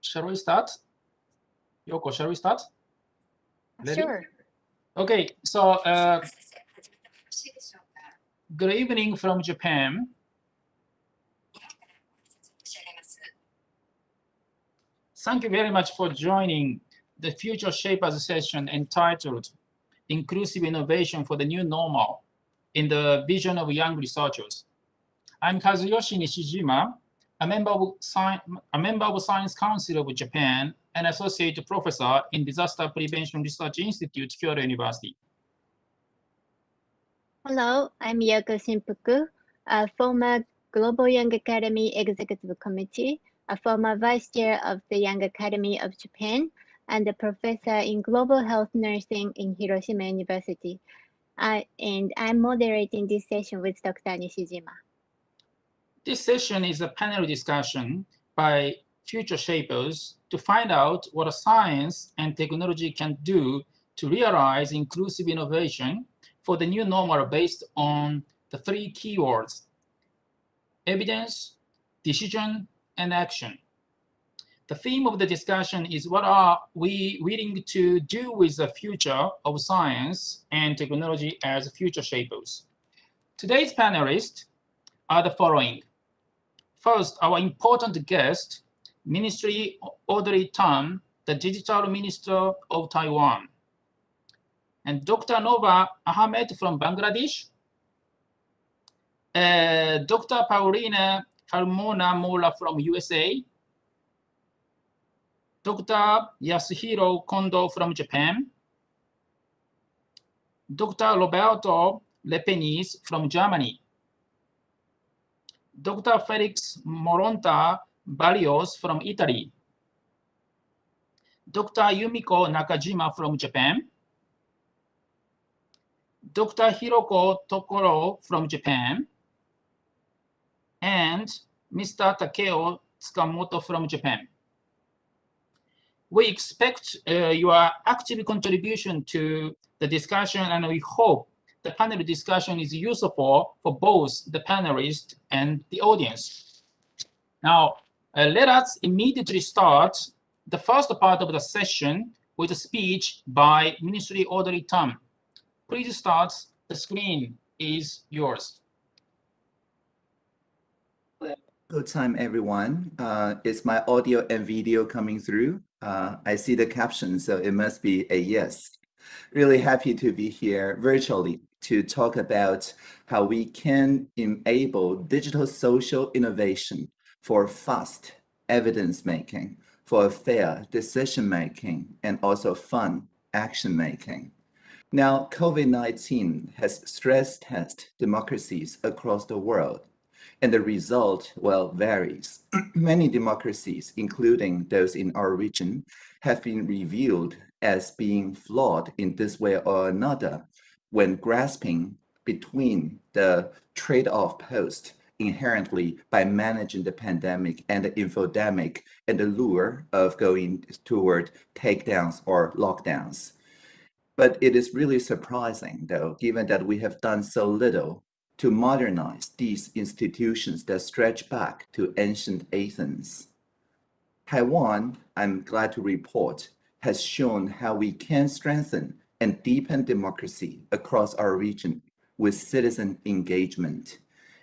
shall we start? Yoko, shall we start? Ready? Sure. Okay, so uh, good evening from Japan. Thank you very much for joining the Future Shapers session entitled Inclusive Innovation for the New Normal in the Vision of Young Researchers. I'm Kazuyoshi Nishijima, a member of, Sci a member of Science Council of Japan and associate professor in Disaster Prevention Research Institute, Kyoto University. Hello, I'm Yoko Shimpuku, a former Global Young Academy Executive Committee, a former vice chair of the Young Academy of Japan, and a professor in global health nursing in Hiroshima University. Uh, and I'm moderating this session with Dr. Nishijima. This session is a panel discussion by future shapers to find out what science and technology can do to realize inclusive innovation for the new normal based on the three keywords, evidence, decision, and action. The theme of the discussion is what are we willing to do with the future of science and technology as future shapers? Today's panelists are the following. First, our important guest, Ministry Audrey Tang, the Digital Minister of Taiwan. And Dr. Nova Ahmed from Bangladesh. Uh, Dr. Paulina Carmona Mora from USA. Dr. Yasuhisa Kondo from Japan. Dr. Roberto Lepenies from Germany. Dr. Felix Moronta Barrios from Italy. Dr. Yumiko Nakajima from Japan. Dr. Hiroko Tokoro from Japan. And Mr. Takeo Tsukamoto from Japan. We expect uh, your active contribution to the discussion and we hope the panel discussion is useful for both the panelists and the audience. Now, uh, let us immediately start the first part of the session with a speech by Ministry Audrey Tang. Please start. The screen is yours. Good time, everyone. Uh, is my audio and video coming through? Uh, I see the caption, so it must be a yes. Really happy to be here virtually to talk about how we can enable digital social innovation for fast evidence making, for fair decision making, and also fun action making. Now, COVID-19 has stress tested democracies across the world, and the result, well, varies. Many democracies, including those in our region, have been revealed as being flawed in this way or another when grasping between the trade-off post inherently by managing the pandemic and the infodemic and the lure of going toward takedowns or lockdowns. But it is really surprising, though, given that we have done so little to modernize these institutions that stretch back to ancient Athens. Taiwan, I'm glad to report, has shown how we can strengthen and deepen democracy across our region with citizen engagement,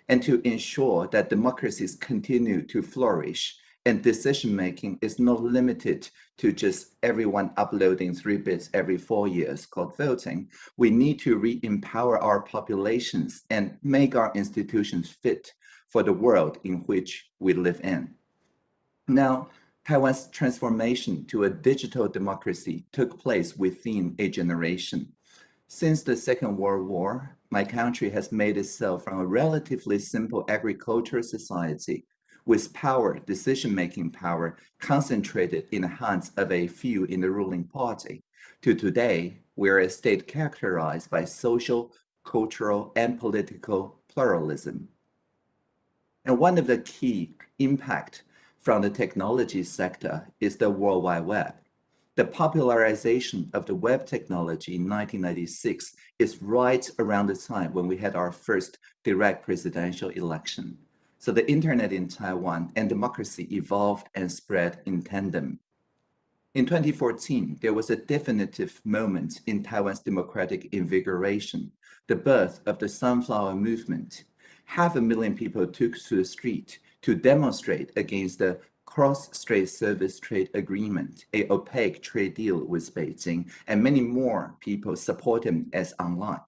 and to ensure that democracies continue to flourish and decision-making is not limited to just everyone uploading three bits every four years called voting. We need to re-empower our populations and make our institutions fit for the world in which we live in. Now, Taiwan's transformation to a digital democracy took place within a generation. Since the Second World War, my country has made itself from a relatively simple agricultural society with power, decision-making power concentrated in the hands of a few in the ruling party, to today, we're a state characterized by social, cultural, and political pluralism. And one of the key impact from the technology sector is the World Wide Web. The popularization of the web technology in 1996 is right around the time when we had our first direct presidential election. So the internet in Taiwan and democracy evolved and spread in tandem. In 2014, there was a definitive moment in Taiwan's democratic invigoration, the birth of the Sunflower Movement. Half a million people took to the street to demonstrate against the Cross-Strait Service Trade Agreement, a opaque trade deal with Beijing, and many more people support him as online.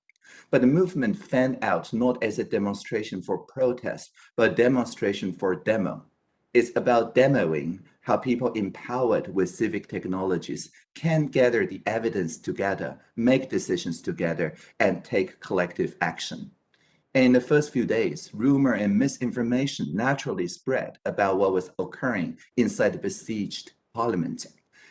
But the movement fanned out not as a demonstration for protest, but a demonstration for demo. It's about demoing how people empowered with civic technologies can gather the evidence together, make decisions together, and take collective action. In the first few days, rumor and misinformation naturally spread about what was occurring inside the besieged parliament.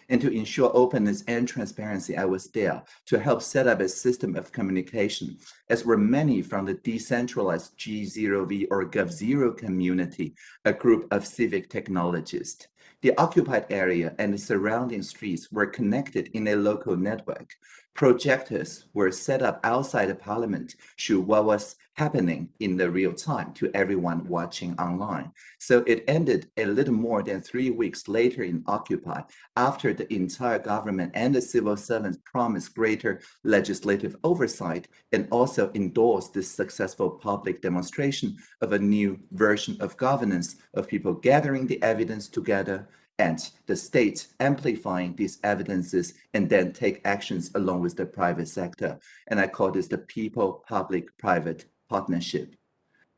And to ensure openness and transparency, I was there to help set up a system of communication, as were many from the decentralized G0V or Gov0 community, a group of civic technologists. The occupied area and the surrounding streets were connected in a local network. Projectors were set up outside the parliament, show what was happening in the real time to everyone watching online. So it ended a little more than three weeks later in Occupy, after the entire government and the civil servants promised greater legislative oversight and also endorsed this successful public demonstration of a new version of governance of people gathering the evidence together and the state amplifying these evidences and then take actions along with the private sector. And I call this the people-public-private partnership.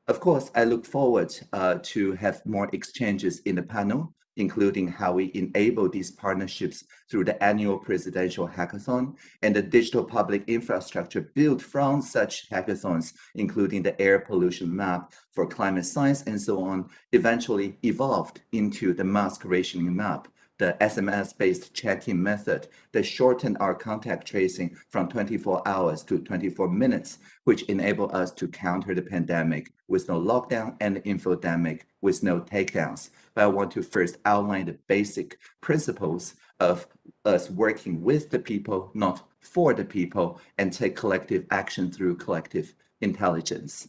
Of course, I look forward uh, to have more exchanges in the panel, including how we enable these partnerships through the annual presidential hackathon and the digital public infrastructure built from such hackathons, including the air pollution map for climate science and so on, eventually evolved into the mask rationing map the SMS-based check-in method that shortened our contact tracing from 24 hours to 24 minutes, which enabled us to counter the pandemic with no lockdown and infodemic with no takedowns. But I want to first outline the basic principles of us working with the people, not for the people, and take collective action through collective intelligence.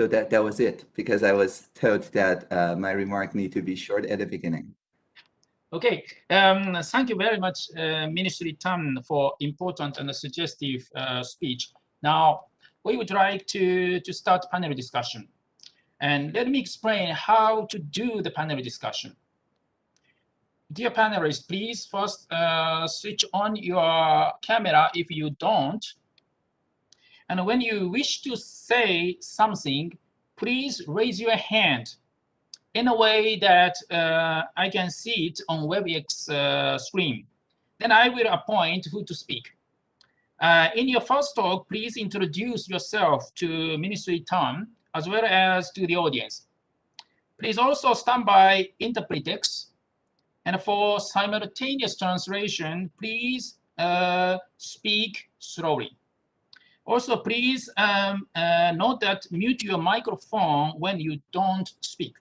So that, that was it, because I was told that uh, my remark need to be short at the beginning. Okay, um, thank you very much, uh, Ministry Tan, for important and suggestive uh, speech. Now, we would like to, to start panel discussion. And let me explain how to do the panel discussion. Dear panelists, please first uh, switch on your camera if you don't, and when you wish to say something, please raise your hand in a way that uh, I can see it on WebEx uh, screen. Then I will appoint who to speak. Uh, in your first talk, please introduce yourself to Ministry Tan as well as to the audience. Please also stand by interpretext. And for simultaneous translation, please uh, speak slowly. Also, please um, uh, note that mute your microphone when you don't speak.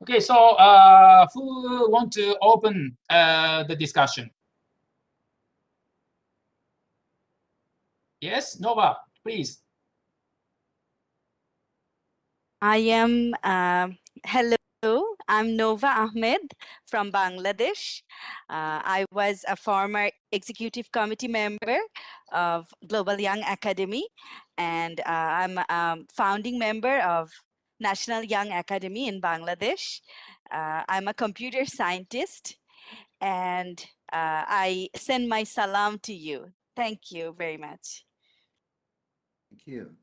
Okay, so uh, who want to open uh, the discussion? Yes, Nova, please. I am, uh, hello, I'm Nova Ahmed from Bangladesh. Uh, I was a former executive committee member of Global Young Academy, and uh, I'm a founding member of National Young Academy in Bangladesh. Uh, I'm a computer scientist, and uh, I send my salam to you. Thank you very much. Thank you.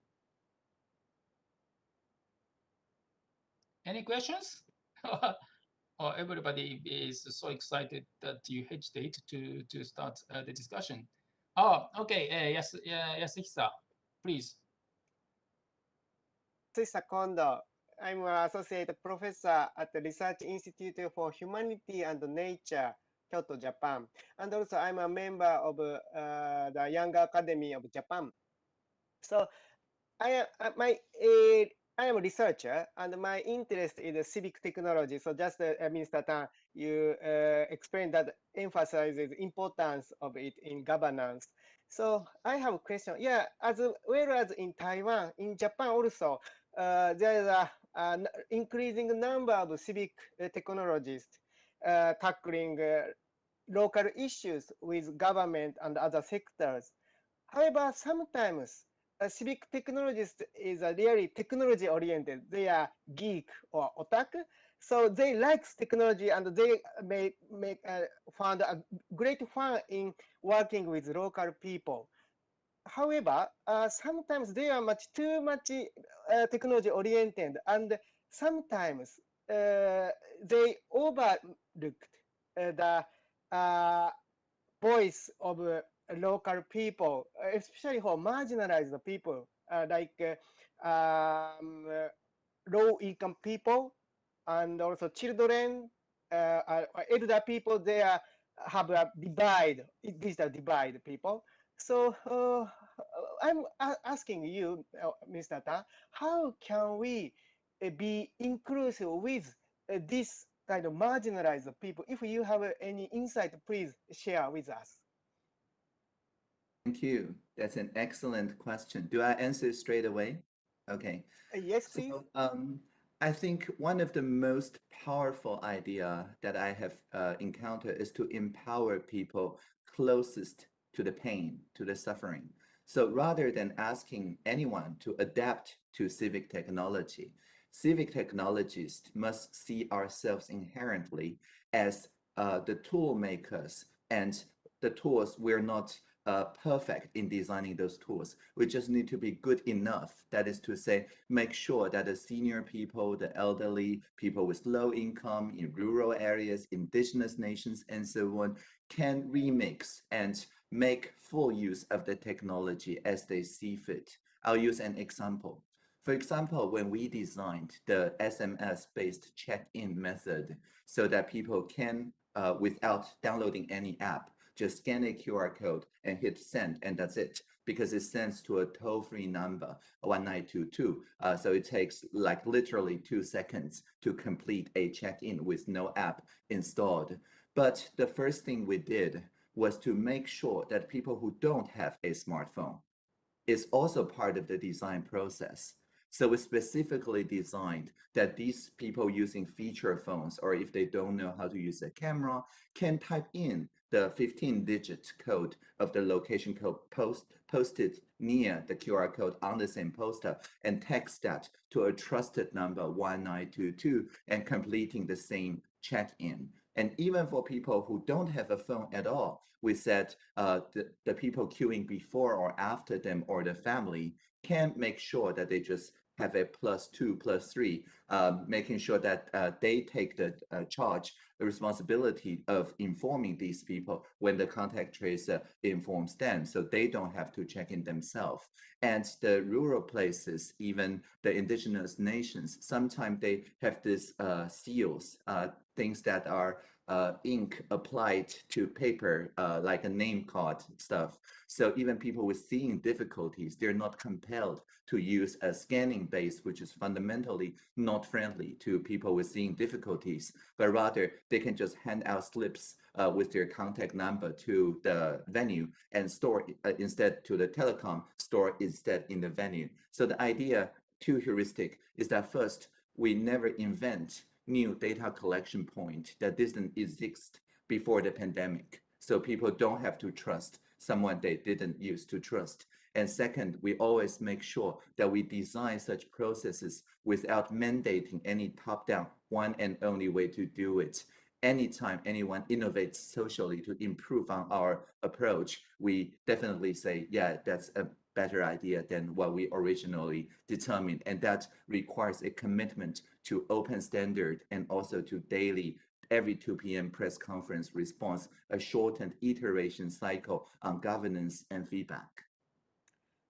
Any questions? oh, everybody is so excited that you hesitate to, to start uh, the discussion. Oh, okay. Uh, yes, uh, please. Yasuhisa Kondo. I'm an associate professor at the Research Institute for Humanity and Nature, Kyoto, Japan. And also I'm a member of uh, the Young Academy of Japan. So I, uh, my uh, I am a researcher and my interest is civic technology. So just uh, Mr. Tan, you uh, explained that emphasizes importance of it in governance. So I have a question. Yeah, as well as in Taiwan, in Japan also, uh, there is a, an increasing number of civic uh, technologists uh, tackling uh, local issues with government and other sectors. However, sometimes a civic technologist is a really technology oriented. They are geek or otaku. So they like technology and they may make uh, found a great fun in working with local people. However, uh, sometimes they are much too much uh, technology oriented and sometimes uh, they overlooked uh, the uh, voice of uh, local people, especially for marginalized people uh, like uh, um, uh, low income people and also children, elder people, they are, have a divide, digital divide people. So uh, I'm asking you, Mr. Ta, how can we be inclusive with this kind of marginalized people? If you have any insight, please share with us. Thank you. That's an excellent question. Do I answer straight away? Okay. Uh, yes, please. So, um, I think one of the most powerful idea that I have uh, encountered is to empower people closest to the pain, to the suffering. So rather than asking anyone to adapt to civic technology, civic technologists must see ourselves inherently as uh, the tool makers and the tools we're not uh, perfect in designing those tools. We just need to be good enough. That is to say, make sure that the senior people, the elderly, people with low income in rural areas, indigenous nations, and so on, can remix and make full use of the technology as they see fit. I'll use an example. For example, when we designed the SMS-based check-in method so that people can, uh, without downloading any app, just scan a QR code and hit send, and that's it. Because it sends to a toll-free number, 1922. Uh, so it takes like literally two seconds to complete a check-in with no app installed. But the first thing we did was to make sure that people who don't have a smartphone is also part of the design process. So we specifically designed that these people using feature phones, or if they don't know how to use a camera, can type in the 15 digit code of the location code post, posted near the QR code on the same poster and text that to a trusted number 1922 and completing the same check-in. And even for people who don't have a phone at all, we said uh, the, the people queuing before or after them or the family can make sure that they just have a plus two, plus three, um, making sure that uh, they take the uh, charge, the responsibility of informing these people when the contact tracer informs them, so they don't have to check in themselves. And the rural places, even the indigenous nations, sometimes they have these uh, seals, uh, things that are uh, ink applied to paper, uh, like a name card stuff. So even people with seeing difficulties, they're not compelled to use a scanning base, which is fundamentally not friendly to people with seeing difficulties, but rather they can just hand out slips uh, with their contact number to the venue and store uh, instead to the telecom, store instead in the venue. So the idea, two heuristic, is that first, we never invent new data collection point that didn't exist before the pandemic. So people don't have to trust someone they didn't used to trust. And second, we always make sure that we design such processes without mandating any top-down one and only way to do it. Anytime anyone innovates socially to improve on our approach, we definitely say, yeah, that's a better idea than what we originally determined. And that requires a commitment to open standard and also to daily every 2 p.m. press conference response, a shortened iteration cycle on governance and feedback.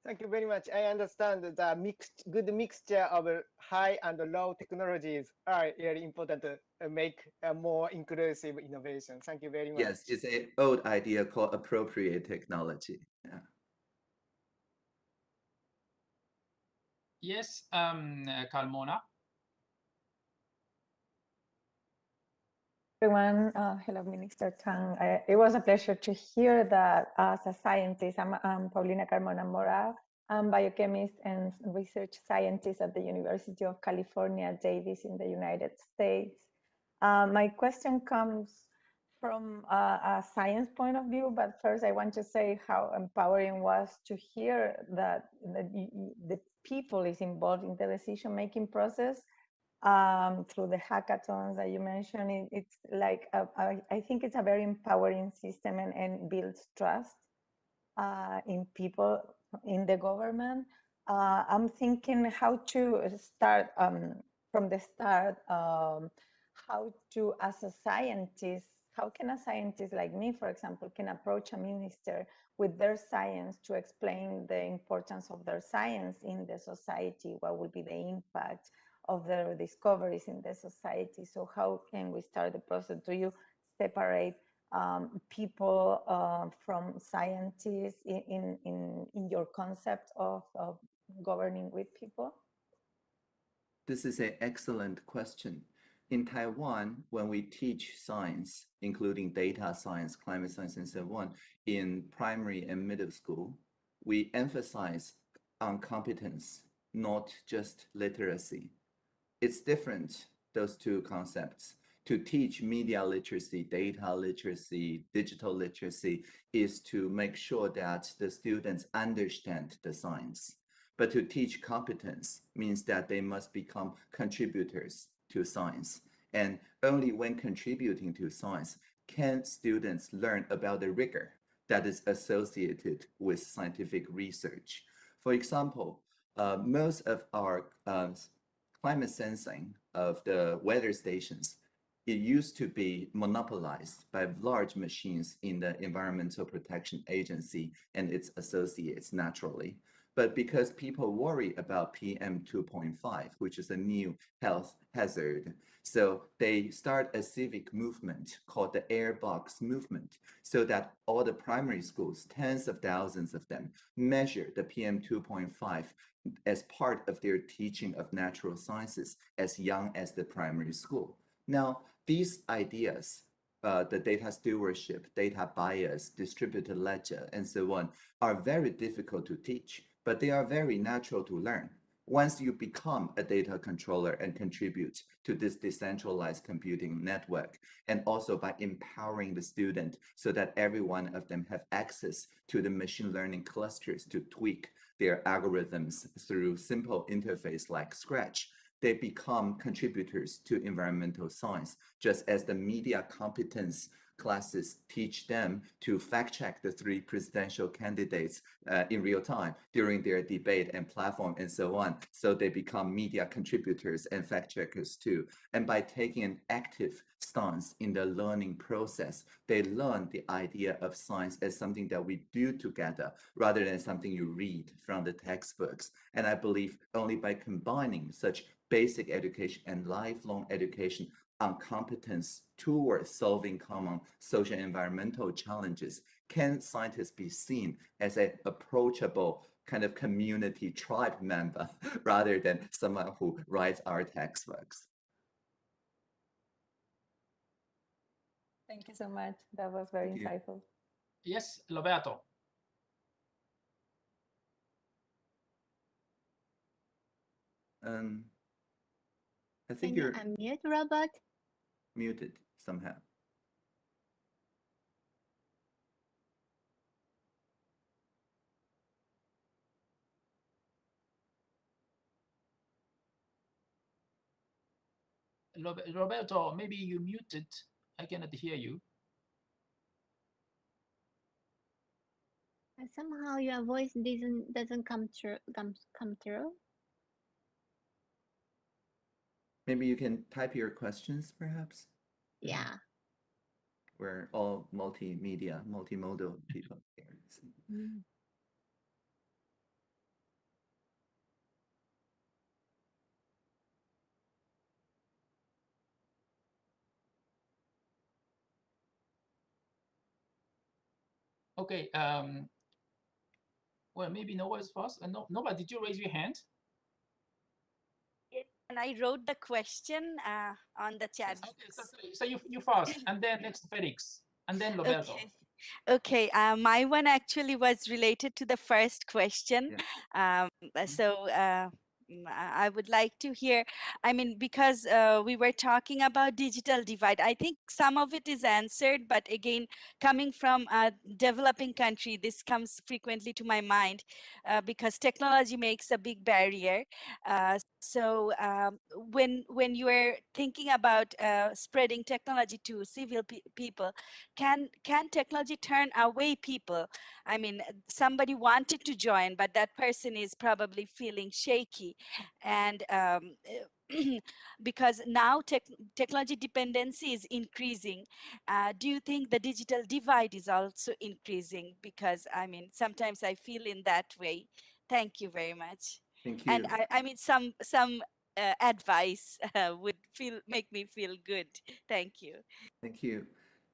Thank you very much. I understand that the mixed, good mixture of high and low technologies are really important to uh, make a more inclusive innovation. Thank you very much. Yes, it's an old idea called appropriate technology. Yeah. Yes, um, uh, Carmona. Everyone. Uh, hello, Minister Tang. I, it was a pleasure to hear that as a scientist, I'm, I'm Paulina Carmona Mora. I'm biochemist and research scientist at the University of California, Davis in the United States. Uh, my question comes from a, a, science point of view, but first I want to say how empowering was to hear that the, the people is involved in the decision-making process um, through the hackathons that you mentioned. It, it's like, a, a, I think it's a very empowering system and, and builds trust uh, in people, in the government. Uh, I'm thinking how to start um, from the start, um, how to, as a scientist, how can a scientist like me, for example, can approach a minister with their science to explain the importance of their science in the society? What will be the impact? Of their discoveries in the society. So how can we start the process? Do you separate um, people uh, from scientists in, in, in your concept of, of governing with people? This is an excellent question. In Taiwan, when we teach science, including data science, climate science, and so on, in primary and middle school, we emphasize on competence, not just literacy it's different, those two concepts. To teach media literacy, data literacy, digital literacy is to make sure that the students understand the science. But to teach competence means that they must become contributors to science. And only when contributing to science can students learn about the rigor that is associated with scientific research. For example, uh, most of our uh, climate sensing of the weather stations, it used to be monopolized by large machines in the Environmental Protection Agency and its associates naturally. But because people worry about PM 2.5, which is a new health hazard, so they start a civic movement called the Airbox Movement, so that all the primary schools, tens of thousands of them, measure the PM 2.5 as part of their teaching of natural sciences as young as the primary school. Now, these ideas, uh, the data stewardship, data bias, distributed ledger, and so on, are very difficult to teach, but they are very natural to learn. Once you become a data controller and contribute to this decentralized computing network, and also by empowering the student so that every one of them have access to the machine learning clusters to tweak their algorithms through simple interface like Scratch, they become contributors to environmental science, just as the media competence classes teach them to fact check the three presidential candidates uh, in real time during their debate and platform and so on. So they become media contributors and fact checkers too. And by taking an active stance in the learning process, they learn the idea of science as something that we do together rather than something you read from the textbooks. And I believe only by combining such basic education and lifelong education on competence towards solving common social environmental challenges, can scientists be seen as an approachable kind of community tribe member rather than someone who writes our textbooks? Thank you so much. That was very Thank you. insightful. Yes, Roberto. Um, I think you you're unmute, Robert? muted somehow. Roberto, maybe you muted. I cannot hear you. Somehow your voice doesn't doesn't come through come come through. Maybe you can type your questions, perhaps? Yeah. We're all multimedia, multimodal people here. so- Mm. Okay. Um, well, maybe Nova is first. Uh, no, Nova, did you raise your hand? I wrote the question uh, on the chat. Okay, so, so you, you first, and then next Felix, and then Roberto. Okay. Okay, uh, my one actually was related to the first question. Um, uh, so uh, I I would like to hear, I mean, because uh, we were talking about digital divide, I think some of it is answered, but again, coming from a developing country, this comes frequently to my mind uh, because technology makes a big barrier. Uh, so um, when when you are thinking about uh, spreading technology to civil pe- people, can can technology turn away people? I mean, somebody wanted to join, but that person is probably feeling shaky, and um, because now tech, technology dependency is increasing. Uh, do you think the digital divide is also increasing? Because I mean, sometimes I feel in that way. Thank you very much. Thank you. And I, I mean, some some uh, advice uh, would feel make me feel good. Thank you. Thank you.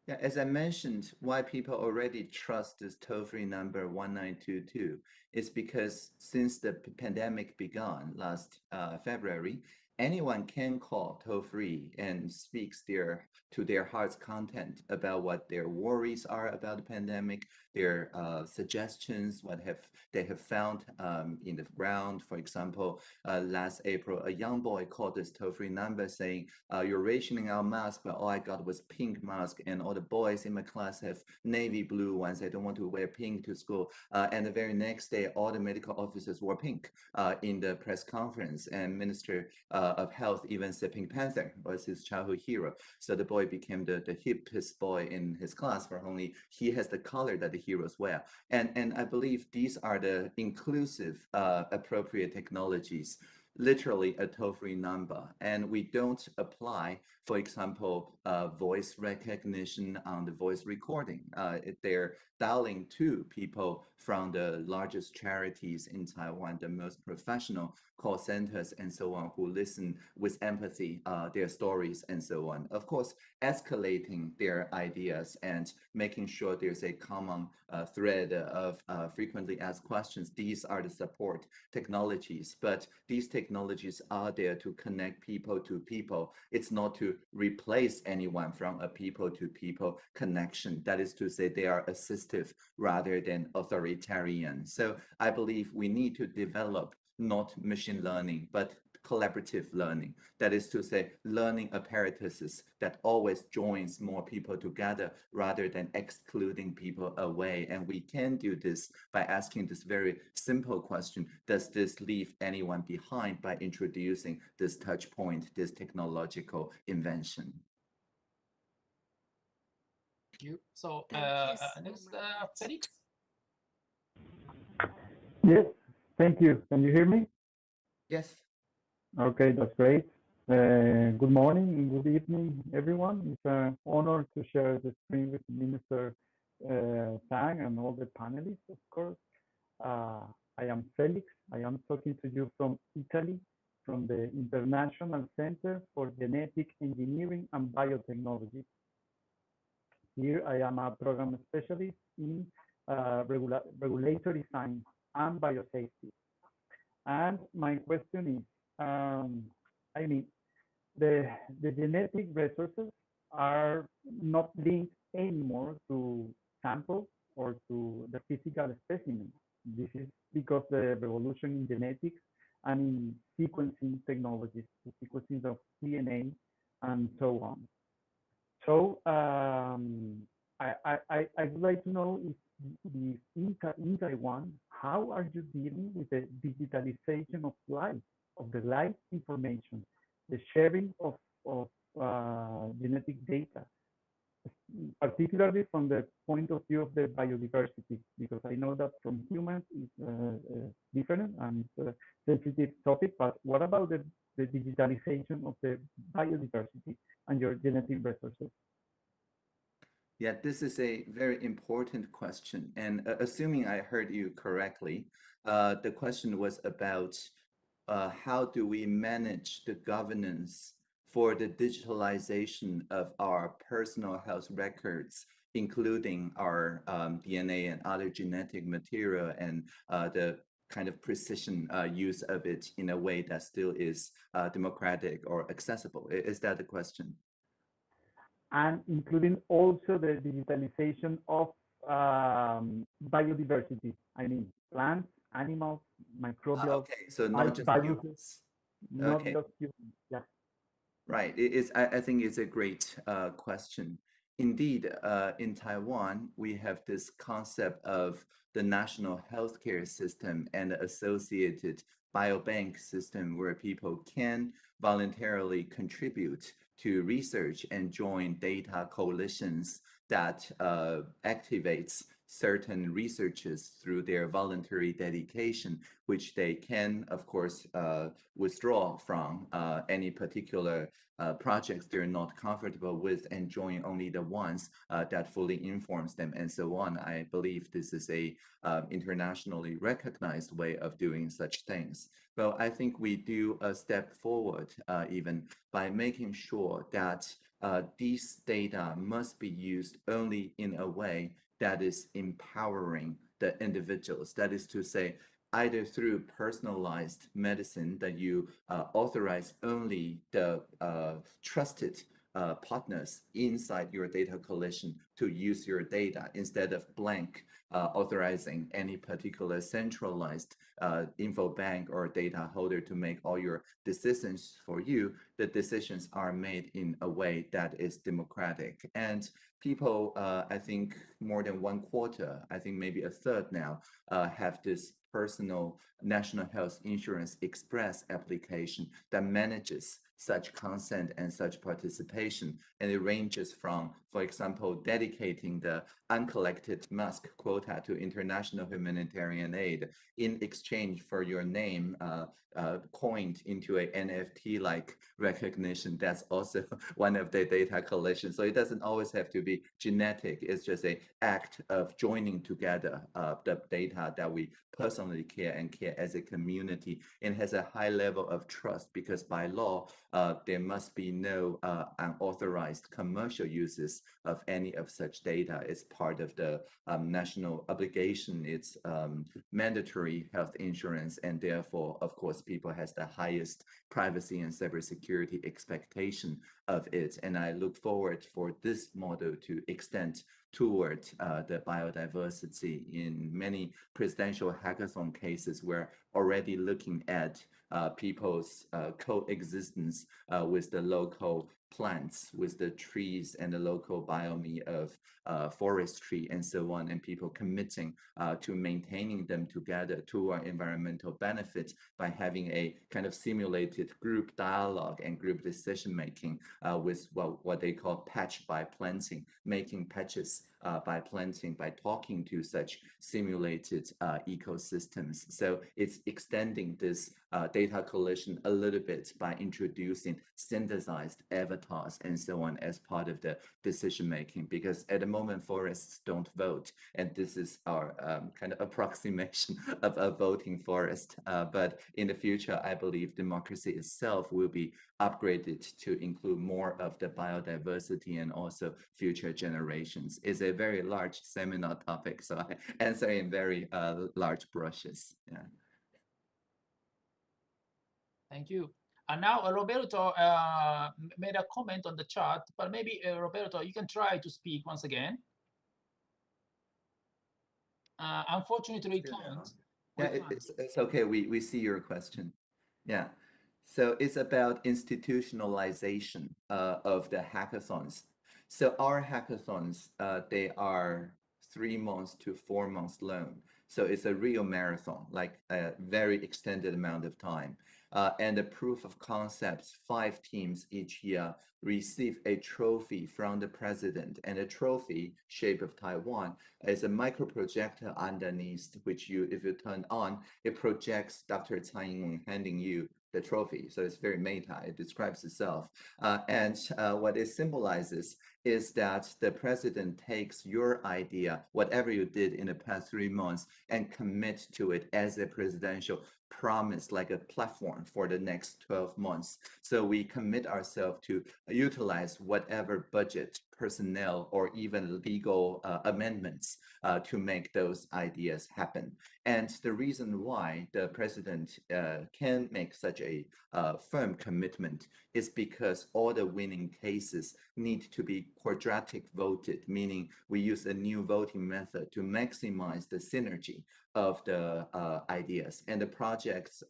Yeah, as I mentioned, why people already trust this toll-free number 1922 is because since the pandemic began last uh, February, anyone can call toll-free and speaks their to their heart's content about what their worries are about the pandemic, their uh, suggestions, what have they have found um, in the ground. For example, uh, last April, a young boy called this toll-free number saying, uh, "You're rationing our mask, but all I got was pink mask, and all the boys in my class have navy blue ones. I don't want to wear pink to school." Uh, and the very next day, all the medical officers wore pink uh, in the press conference, and Minister uh, of Health even said Pink Panther was his childhood hero. So the boy became the, the hippest boy in his class for only he has the color that the heroes wear. And, and I believe these are the inclusive, uh, appropriate technologies literally a toll-free number and we don't apply for example uh, voice recognition on the voice recording uh, they're dialing to people from the largest charities in taiwan the most professional call centers and so on who listen with empathy uh, their stories and so on. Of course escalating their ideas and making sure there's a common uh, thread of uh, frequently asked questions these are the support technologies. But these technologies are there to connect people to people. It's not to replace anyone from a people to people connection. That is to say they are assistive rather than authoritarian. So i believe we need to develop not machine learning but collaborative learning that is to say learning apparatuses that always joins more people together rather than excluding people away and we can do this by asking this very simple question does this leave anyone behind by introducing this touch point this technological invention Thank you. So Thank uh, you uh, so next, uh. Felix. Yes, thank you. Can you hear me? yes Okay, that's great. Uh, good morning and good evening, everyone. It's an honor to share the screen with Minister uh, Tang and all the panelists, of course. Uh, I am Felix. I am talking to you from Italy, from the International Center for Genetic Engineering and Biotechnology. Here I am a program specialist in uh, regula regulatory science and biosafety. And my question is, um, I mean, the, the genetic resources are not linked anymore to samples or to the physical specimen. This is because the revolution in genetics and in sequencing technologies, the sequencing of DNA and so on. So um, I, I, I would like to know if, if in, in Taiwan, how are you dealing with the digitalization of life, of the life information, the sharing of, of uh, genetic data, particularly from the point of view of the biodiversity, because I know that from humans it's uh, uh, different and it's sensitive topic, but what about the, the digitalization of the biodiversity and your genetic resources? Yeah, this is a very important question. And uh, assuming I heard you correctly, uh, the question was about uh, how do we manage the governance for the digitalization of our personal health records, including our um, DNA and other genetic material and uh, the kind of precision uh, use of it in a way that still is uh, democratic or accessible? Is that the question? And including also the digitalization of um, biodiversity. I mean, plants, animals, Ah, microbial, okay, so not just viruses. not okay. just humans. Yeah. Right. It is, I, I think it's a great uh, question. Indeed, uh, in Taiwan, we have this concept of the national healthcare system and the associated biobank system where people can voluntarily contribute to research and join data coalitions that uh, activates certain researchers through their voluntary dedication, which they can, of course, uh, withdraw from uh, any particular uh, projects they're not comfortable with and join only the ones uh, that fully informs them and so on. I believe this is a um, internationally recognized way of doing such things. Well, I think we do a step forward uh, even by making sure that uh, these data must be used only in a way that is empowering the individuals. That is to say, either through personalized medicine that you uh, authorize only the uh, trusted uh, partners inside your data collection to use your data instead of blank uh, authorizing any particular centralized uh, info bank or data holder to make all your decisions for you. The decisions are made in a way that is democratic. And people, uh, I think more than one quarter, I think maybe a third now, uh, have this personal national health insurance express application that manages such consent and such participation. And it ranges from, for example, dedicating the uncollected mask quota to international humanitarian aid in exchange for your name uh, uh, coined into a NFT-like recognition. That's also one of the data collection. So it doesn't always have to be genetic. It's just a act of joining together uh, the data that we personally care and care as a community and has a high level of trust because by law, uh, there must be no uh, unauthorized commercial uses of any of such data. is part of the um, national obligation. It's um, mandatory health insurance, and therefore, of course, people has the highest privacy and cybersecurity expectation of it. And I look forward for this model to extend toward uh, the biodiversity in many presidential hackathon cases. We're already looking at uh, people's uh, coexistence uh, with the local plants, with the trees and the local biome of uh, forestry and so on, and people committing uh, to maintaining them together to our environmental benefits by having a kind of simulated group dialogue and group decision making uh, with what, what they call patch by planting, making patches uh, by planting, by talking to such simulated uh, ecosystems. So it's extending this uh, data collection a little bit by introducing synthesized avatars and so on as part of the decision making. Because at the moment, forests don't vote, and this is our um, kind of approximation of a voting forest. Uh, but in the future, I believe democracy itself will be upgraded to include more of the biodiversity and also future generations. It's a very large seminar topic, so I answer in very uh, large brushes. Yeah. Thank you. And now uh, Roberto uh, made a comment on the chat, but maybe uh, Roberto, you can try to speak once again. Uh, unfortunately, we can't. Yeah, We it, can't. it's, it's okay. We, we see your question. Yeah. So it's about institutionalization uh, of the hackathons. So our hackathons, uh, they are three months to four months long. So it's a real marathon, like a very extended amount of time. Uh, and the proof of concepts, five teams each year receive a trophy from the president. And the trophy, shape of Taiwan, is a micro projector underneath, which you, if you turn on, it projects Dr. Tsai Ing-wen handing you the trophy. So it's very meta. It describes itself. Uh, and uh, what it symbolizes is that the president takes your idea, whatever you did in the past three months, and commit to it as a presidential promise like a platform for the next 12 months. So we commit ourselves to utilize whatever budget, personnel, or even legal uh, amendments uh, to make those ideas happen. And the reason why the president uh, can make such a uh, firm commitment is because all the winning cases need to be quadratic voted, meaning we use a new voting method to maximize the synergy of the uh, ideas. And the project's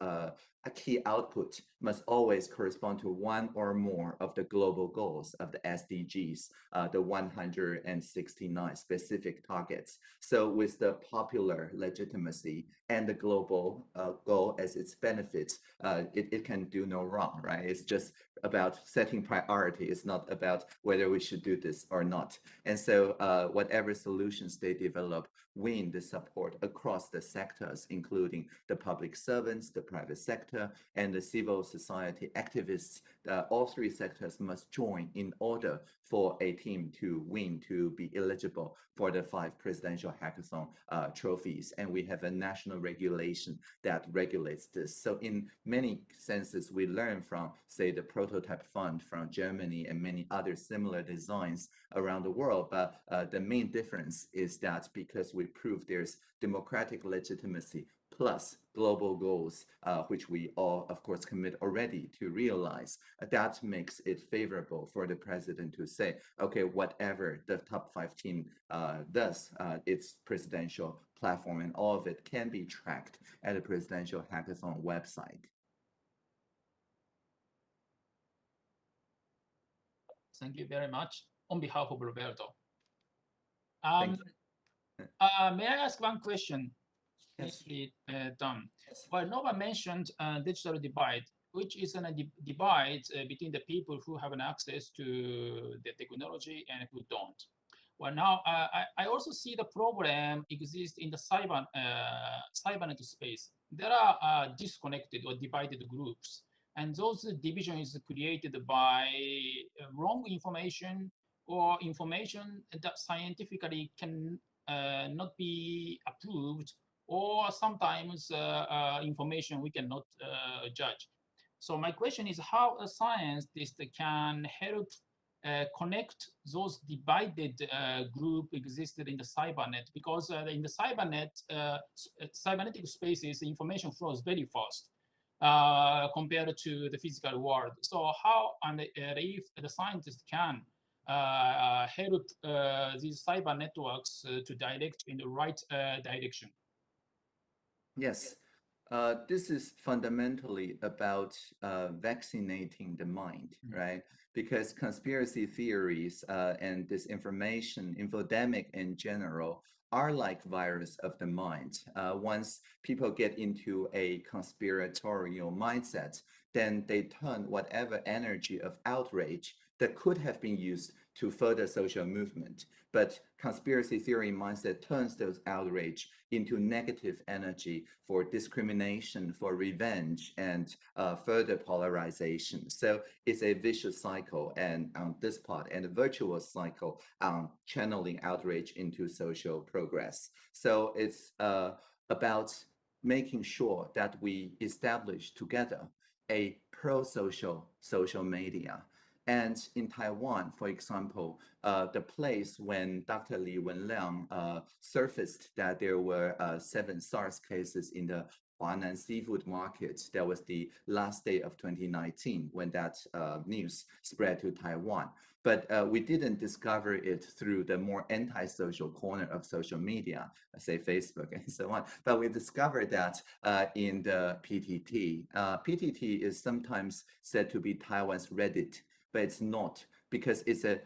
uh, key output must always correspond to one or more of the global goals of the SDGs, uh, the 169 specific targets. So with the popular legitimacy and the global uh, goal as its benefits, uh, it, it can do no wrong, right? It's just about setting priority. It's not about whether we should do this or not. And so uh, whatever solutions they develop win the support across the sectors, including the public servants, the private sector, and the civil society activists. Uh, all three sectors must join in order for a team to win, to be eligible for the five presidential hackathon uh, trophies. And we have a national regulation that regulates this. So in many senses, we learn from, say, the prototype fund from Germany and many other similar designs around the world. But uh, the main difference is that because we prove there's democratic legitimacy plus global goals, uh, which we all, of course, commit already to realize, that makes it favorable for the president to say, okay, whatever the top five team uh, does, uh, its presidential platform and all of it can be tracked at the presidential hackathon website. Thank you very much on behalf of Roberto. Um, uh, may I ask one question? Yes. Uh, done. Yes. Well, Nova mentioned uh, digital divide, which is a divide uh, between the people who have an access to the technology and who don't. Well, now uh, I, I also see the problem exists in the cyber uh, cybernet space. There are disconnected or divided groups, and those divisions created by wrong information or information that scientifically can uh, not be approved or sometimes uh, uh, information we cannot judge. So my question is how a scientist can help uh, connect those divided uh, group existed in the cybernet because uh, in the cybernet, uh, uh, cybernetic spaces, information flows very fast uh, compared to the physical world. So how and if the scientist can help these cyber networks to direct in the right direction? Yes, uh, this is fundamentally about uh, vaccinating the mind, Mhm. right? Because conspiracy theories uh, and disinformation, infodemic in general, are like virus of the mind. Uh, once people get into a conspiratorial mindset, then they turn whatever energy of outrage that could have been used to further social movement. But conspiracy theory mindset turns those outrage into negative energy for discrimination, for revenge, and uh, further polarization. So it's a vicious cycle, and on this part, and a virtuous cycle on channeling outrage into social progress. So it's uh, about making sure that we establish together a pro-social social media and in Taiwan, for example, uh, the place when Dr. Li Wenliang uh, surfaced that there were uh, seven SARS cases in the Huanan seafood market, that was the last day of 2019 when that uh, news spread to Taiwan. But uh, we didn't discover it through the more anti-social corner of social media, say Facebook and so on. But we discovered that uh, in the PTT. PTT is sometimes said to be Taiwan's Reddit but it's not because it's a,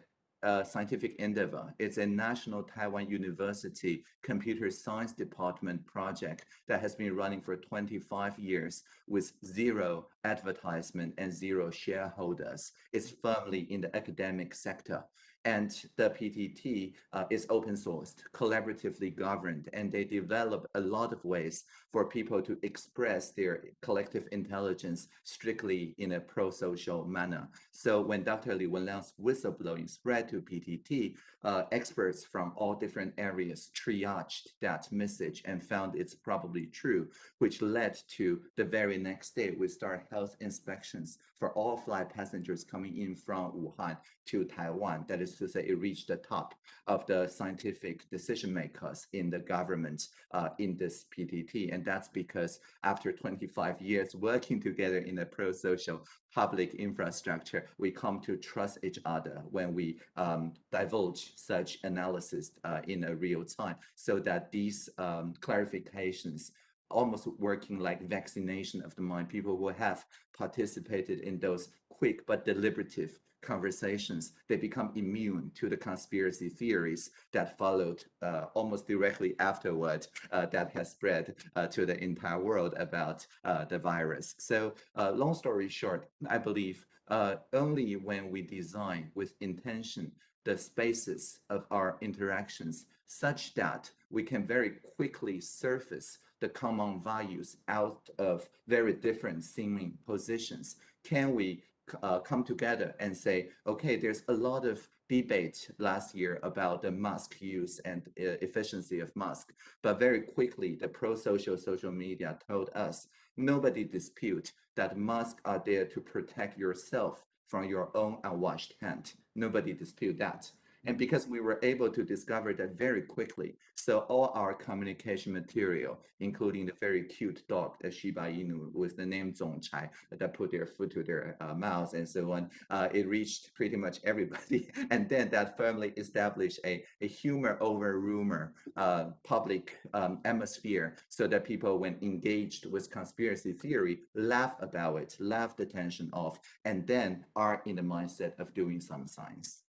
a scientific endeavor. It's a National Taiwan University Computer Science Department project that has been running for 25 years with zero advertisement and zero shareholders. It's firmly in the academic sector. And the PTT uh, is open sourced, collaboratively governed, and they develop a lot of ways for people to express their collective intelligence strictly in a pro-social manner. So when Dr. Li Wenliang's whistleblowing spread to PTT, uh, experts from all different areas triaged that message and found it's probably true, which led to the very next day we start health inspections for all flight passengers coming in from Wuhan to Taiwan. That is to say, it reached the top of the scientific decision makers in the government uh, in this PTT. And that's because after 25 years working together in a pro-social public infrastructure, we come to trust each other when we um, divulge such analysis uh, in a real time so that these um, clarifications almost working like vaccination of the mind. People who have participated in those quick but deliberative conversations, they become immune to the conspiracy theories that followed uh, almost directly afterward uh, that has spread uh, to the entire world about uh, the virus. So uh, long story short, I believe uh, only when we design with intention the spaces of our interactions such that we can very quickly surface the common values out of very different seeming positions? Can we uh, come together and say, okay, there's a lot of debate last year about the mask use and uh, efficiency of mask, but very quickly the pro-social social media told us nobody dispute that masks are there to protect yourself from your own unwashed hand. Nobody dispute that. And because we were able to discover that very quickly, so all our communication material, including the very cute dog, the Shiba Inu with the name Zongchai, that put their foot to their uh, mouths and so on, uh, it reached pretty much everybody. and then that firmly established a, a humor over rumor uh, public um, atmosphere so that people, when engaged with conspiracy theory, laugh about it, laugh the tension off, and then are in the mindset of doing some science.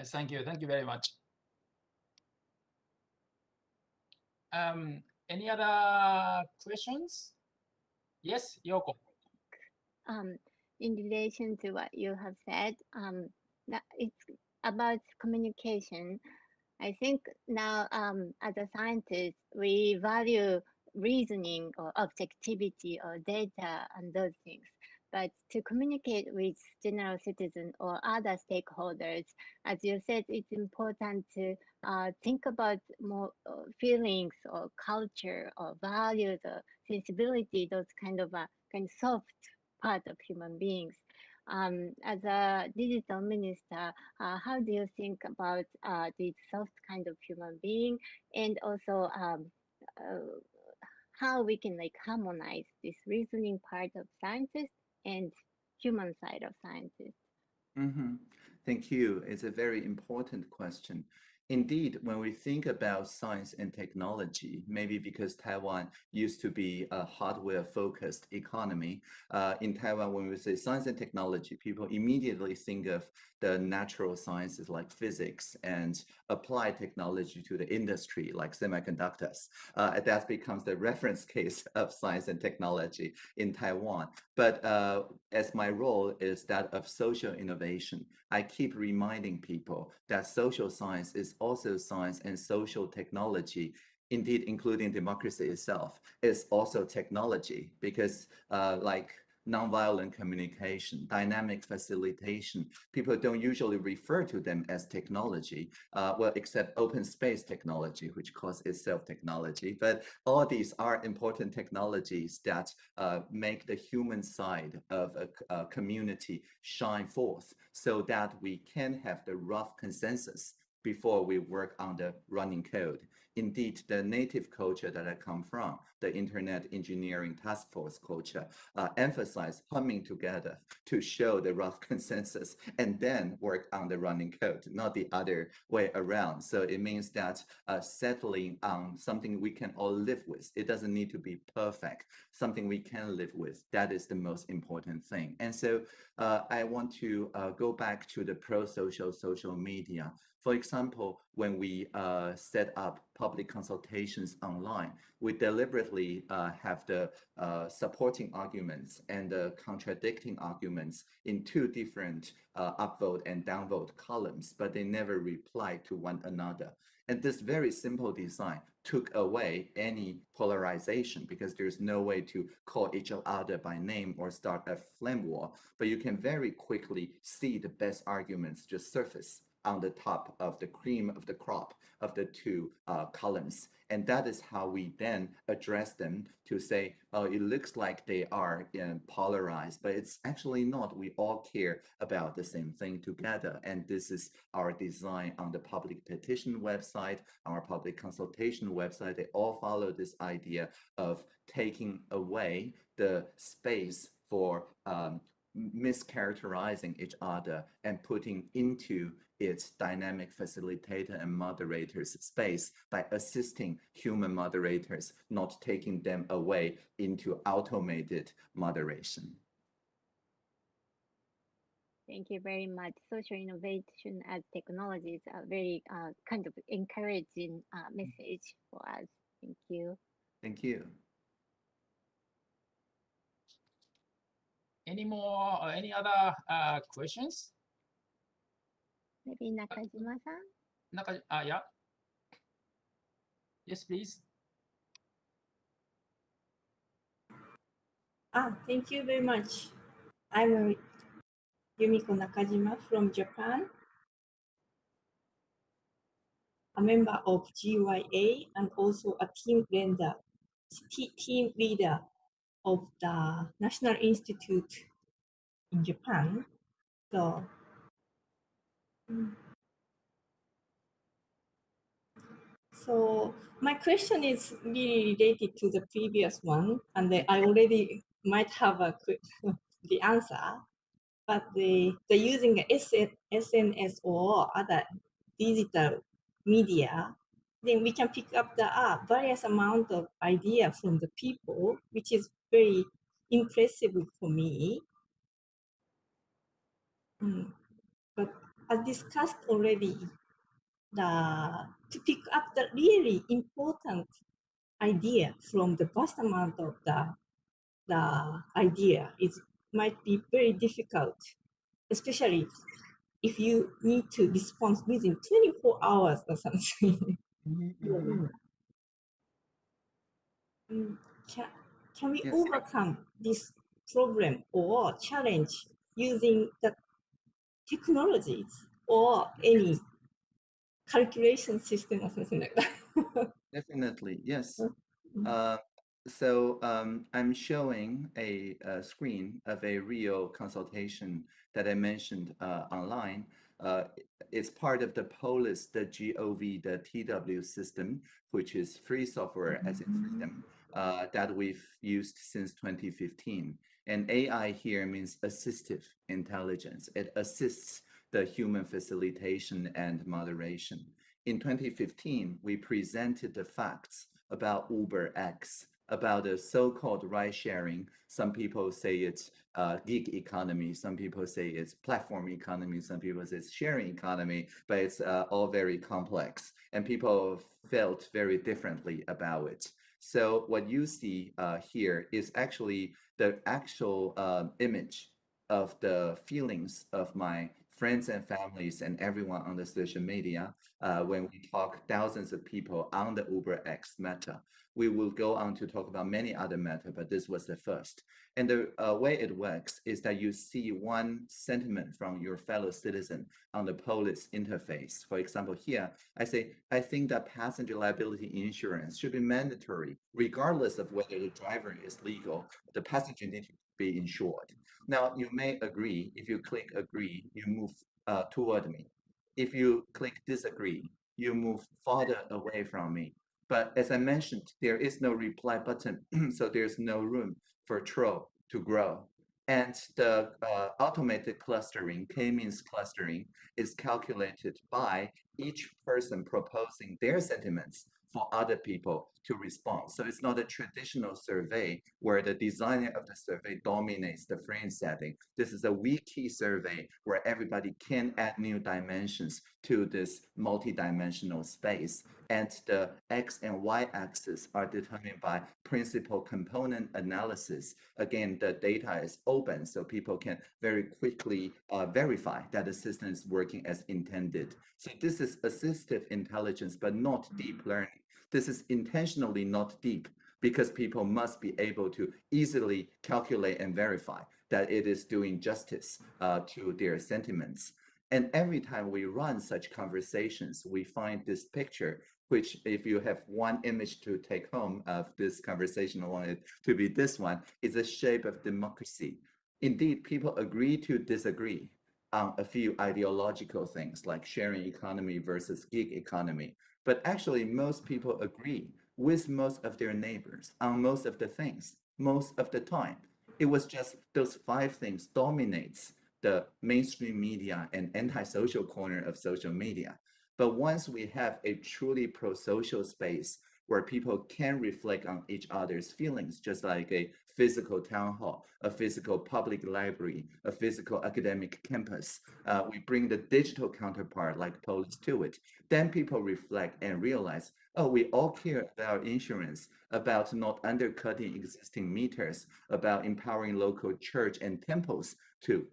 Yes, thank you. Thank you very much. Um, any other questions? Yes, Yoko. Um, in relation to what you have said, um, it's about communication. I think now, um, as a scientist, we value reasoning or objectivity or data and those things. But to communicate with general citizen or other stakeholders, as you said, it's important to uh, think about more uh, feelings or culture or values or sensibility, those kind of uh, kind of soft part of human beings. Um, as a digital minister, uh, how do you think about uh, soft kind of human being and also um, uh, how we can like harmonize this reasoning part of scientists and human side of scientists? Mm -hmm. Thank you. It's a very important question. Indeed, when we think about science and technology, maybe because Taiwan used to be a hardware-focused economy, uh, in Taiwan, when we say science and technology, people immediately think of the natural sciences like physics and apply technology to the industry like semiconductors. Uh, that becomes the reference case of science and technology in Taiwan. But uh, as my role is that of social innovation, I keep reminding people that social science is also science and social technology indeed including democracy itself is also technology because uh, like nonviolent communication, dynamic facilitation. People don't usually refer to them as technology, uh, well, except open space technology, which calls itself technology. But all these are important technologies that uh, make the human side of a, a community shine forth so that we can have the rough consensus before we work on the running code. Indeed, the native culture that I come from, the Internet Engineering Task Force culture, uh, emphasize coming together to show the rough consensus and then work on the running code, not the other way around. So it means that uh, settling on something we can all live with. It doesn't need to be perfect, something we can live with. That is the most important thing. And so uh, I want to uh, go back to the pro-social social media. For example, when we uh, set up public consultations online, we deliberately uh, have the uh, supporting arguments and the contradicting arguments in two different uh, upvote and downvote columns, but they never reply to one another. And this very simple design took away any polarization because there's no way to call each other by name or start a flame war, but you can very quickly see the best arguments just surface on the top of the cream of the crop of the two uh, columns. And that is how we then address them to say, oh, it looks like they are uh, polarized, but it's actually not. We all care about the same thing together. And this is our design on the public petition website, our public consultation website. They all follow this idea of taking away the space for um, mischaracterizing each other and putting into its dynamic facilitator and moderators space by assisting human moderators, not taking them away into automated moderation. Thank you very much. Social innovation as technologies are very uh, kind of encouraging uh, message for us. Thank you. Thank you. Any more, uh, any other uh, questions? Maybe Nakajima-san? Naka, uh, yeah. Yes, please. Ah, thank you very much. I'm Yumiko Nakajima from Japan, a member of GYA and also a team leader, team leader of the National Institute in Japan. So, so my question is really related to the previous one, and I already might have a quick the answer, but the the using SN, SNS or other digital media then we can pick up the uh, various amount of idea from the people, which is very impressive for me. Mm. But as discussed already, the to pick up the really important idea from the vast amount of the the idea is might be very difficult, especially if you need to respond within 24 hours or something. Mm, can, can we Yes. overcome this problem or challenge using the technologies or any calculation system or something like that? Definitely, yes. Mhm. Uh, so um, I'm showing a, a screen of a real consultation that I mentioned uh, online. Uh, it's part of the POLIS, the GOV, the TW system, which is free software as in freedom uh, that we've used since 2015. And AI here means assistive intelligence. It assists the human facilitation and moderation. In 2015, we presented the facts about UberX, about the so-called ride sharing. Some people say it's uh, gig economy. Some people say it's platform economy. Some people say it's sharing economy, but it's uh, all very complex and people felt very differently about it. So what you see uh, here is actually the actual um, image of the feelings of my friends and families and everyone on the social media uh, when we talk thousands of people on the UberX meta. We will go on to talk about many other meta, but this was the first. And the uh, way it works is that you see one sentiment from your fellow citizen on the Polis interface. For example, here, I say, I think that passenger liability insurance should be mandatory, regardless of whether the driver is legal, the passenger needs to be insured. Now, you may agree, if you click agree, you move uh, toward me. If you click disagree, you move farther away from me. But as I mentioned, there is no reply button, so there's no room for troll to grow. And the uh, automated clustering, k-means clustering, is calculated by each person proposing their sentiments for other people to respond. So it's not a traditional survey where the designer of the survey dominates the frame setting. This is a wiki survey where everybody can add new dimensions to this multi-dimensional space. And the X and Y axis are determined by principal component analysis. Again, the data is open, so people can very quickly uh, verify that the system is working as intended. So this is assistive intelligence, but not deep learning. This is intentionally not deep because people must be able to easily calculate and verify that it is doing justice uh, to their sentiments. And every time we run such conversations, we find this picture, which if you have one image to take home of this conversation, I want it to be this one, is a shape of democracy. Indeed, people agree to disagree on a few ideological things like sharing economy versus gig economy. But actually, most people agree with most of their neighbors on most of the things, most of the time. It was just those five things dominates the mainstream media and antisocial corner of social media. But once we have a truly pro-social space where people can reflect on each other's feelings, just like a physical town hall, a physical public library, a physical academic campus. Uh, we bring the digital counterpart like Polis to it. Then people reflect and realize, oh, we all care about insurance, about not undercutting existing meters, about empowering local church and temples to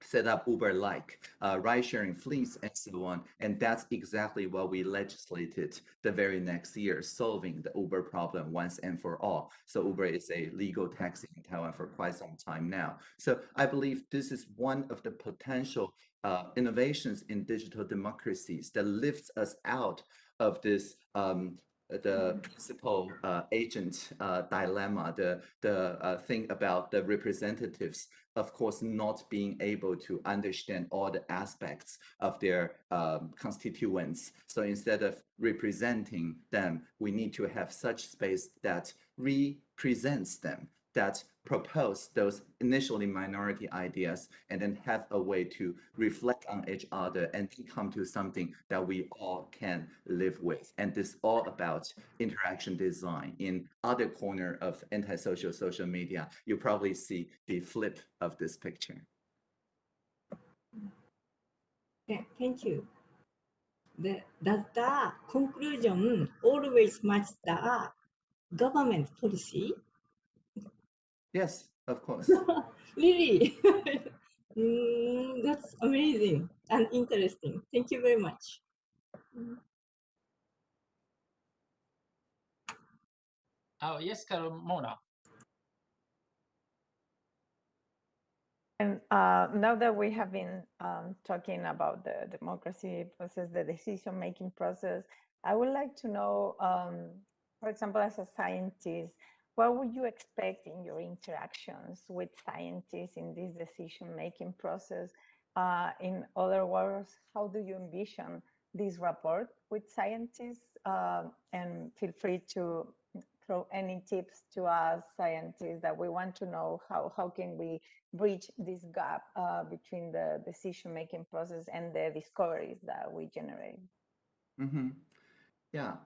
set up Uber-like uh, ride-sharing fleets and so on. And that's exactly what we legislated the very next year, solving the Uber problem once and for all. So Uber is a legal taxi in Taiwan for quite some time now. So I believe this is one of the potential uh, innovations in digital democracies that lifts us out of this um, the principal uh, agent uh, dilemma, the, the uh, thing about the representatives, of course, not being able to understand all the aspects of their um, constituents. So instead of representing them, we need to have such space that represents them that propose those initially minority ideas and then have a way to reflect on each other and come to something that we all can live with. And this all about interaction design. In other corner of antisocial social media, you probably see the flip of this picture. Yeah, thank you. The, does the conclusion always match the government policy? Yes, of course. really? mm, that's amazing and interesting. Thank you very much. Oh, yes, Carmona. And uh, now that we have been um, talking about the democracy process, the decision-making process, I would like to know, um, for example, as a scientist, what would you expect in your interactions with scientists in this decision-making process? Uh, in other words, how do you envision this rapport with scientists? Uh, and feel free to throw any tips to us scientists that we want to know how, how can we bridge this gap uh, between the decision-making process and the discoveries that we generate. Mm -hmm. Yeah,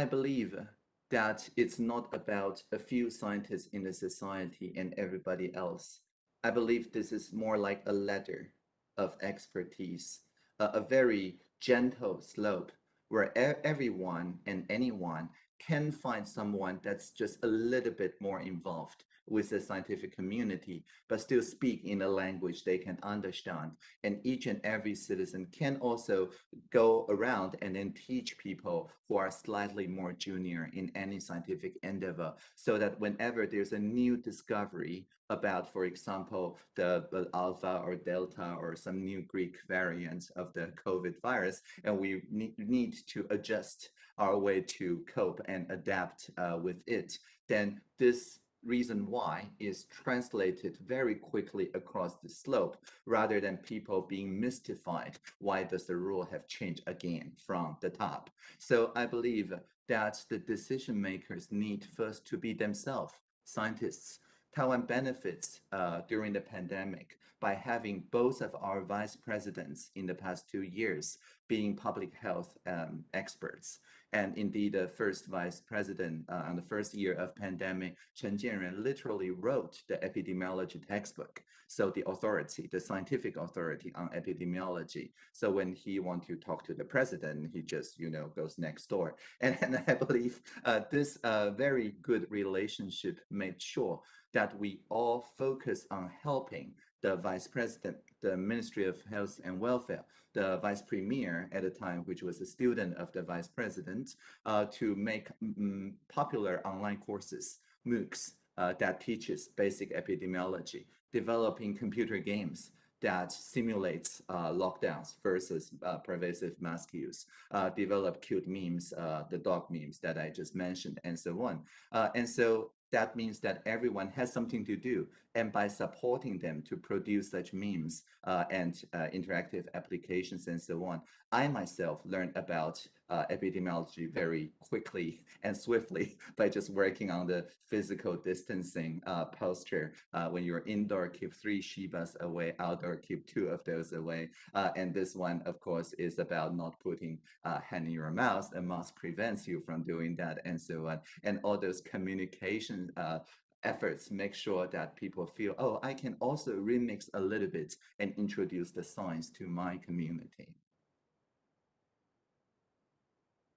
I believe that it's not about a few scientists in the society and everybody else. I believe this is more like a ladder of expertise, a, a very gentle slope where e everyone and anyone can find someone that's just a little bit more involved with the scientific community, but still speak in a language they can understand. And each and every citizen can also go around and then teach people who are slightly more junior in any scientific endeavor, so that whenever there's a new discovery about, for example, the, alpha or delta or some new Greek variant of the COVID virus, and we need, need to adjust our way to cope and adapt uh, with it, then this reason why is translated very quickly across the slope rather than people being mystified why does the rule have changed again from the top so i believe that the decision makers need first to be themselves scientists Taiwan benefits uh, during the pandemic by having both of our vice presidents in the past two years being public health um, experts. And indeed, the first vice president uh, on the first year of pandemic, Chen Jianren literally wrote the epidemiology textbook. So the authority, the scientific authority on epidemiology. So when he want to talk to the president, he just, you know, goes next door. And, and I believe uh, this uh, very good relationship made sure that we all focus on helping the vice president, the Ministry of Health and Welfare, the vice premier at the time, which was a student of the vice president, uh, to make mm, popular online courses, MOOCs, uh, that teaches basic epidemiology, developing computer games that simulates uh, lockdowns versus uh, pervasive mask use, uh, develop cute memes, uh, the dog memes that I just mentioned, and so on. Uh, and so that means that everyone has something to do. And by supporting them to produce such memes uh, and uh, interactive applications and so on, I myself learned about uh, epidemiology very quickly and swiftly by just working on the physical distancing uh, posture. Uh, when you're indoor, keep three Shibas away, outdoor, keep two of those away. Uh, and this one, of course, is about not putting hand in your mouth. A mask prevents you from doing that and so on. And all those communication uh, efforts make sure that people feel, oh, I can also remix a little bit and introduce the science to my community.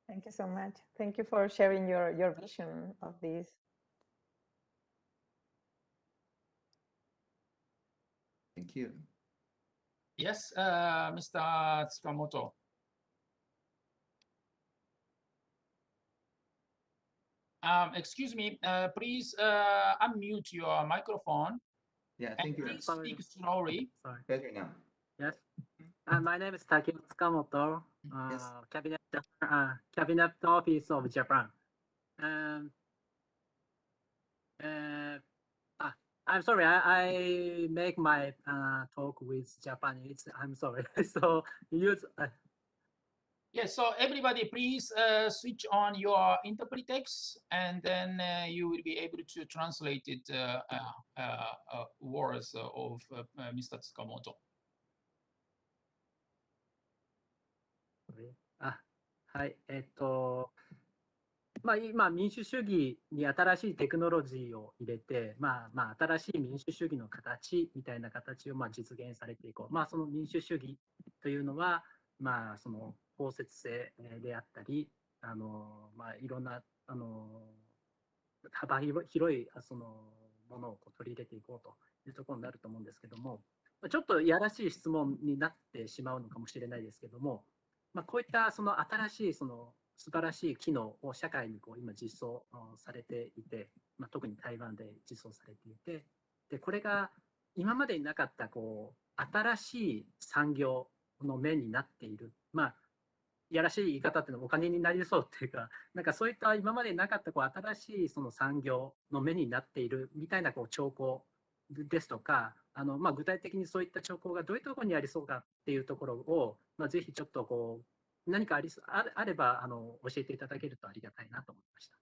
Thank you so much. Thank you for sharing your, your vision of this. Thank you. Yes, uh, Mr. Tsukamoto. Um, excuse me, uh, please uh, unmute your microphone. Yeah, and thank you. please speak slowly. Sorry. Better now. Yes. Uh, my name is Takeo Tsukamoto, uh, Yes. Cabinet uh, Cabinet Office of Japan. Um, uh, ah, I'm sorry, I, I make my uh, talk with Japanese. I'm sorry. so use uh, Yes, so everybody please uh, switch on your interpretext and then uh, you will be able to translate it uh, uh, uh, uh, words of uh, uh, Mr. Tsukamoto. はい、えっと、まあ、今、民主主義に新しいテクノロジーを入れて、まあ、まあ、新しい民主主義の形みたいな形をまあ実現されていこう。まあ、その民主主義というのは、まあ、その包摂性であったり、あの、まあ、いろんな、あの、幅広いそのものをこう取り入れていこうというところになると思うんですけども、ちょっといやらしい質問になってしまうのかもしれないですけども、まあ、こういったその新しいその素晴らしい機能を社会にこう今実装されていて、まあ、特に台湾で実装されていてでこれが今までになかったこう新しい産業の面になっている。まあやらしい言い方っていうのはお金になりそうっていうかなんかそういった今までなかったこう新しいその産業の目になっているみたいなこう兆候ですとかあの、まあ、具体的にそういった兆候がどういうところにありそうかっていうところを、まあ、ぜひちょっとこう何かありああればあの教えていただけるとありがたいなと思いました。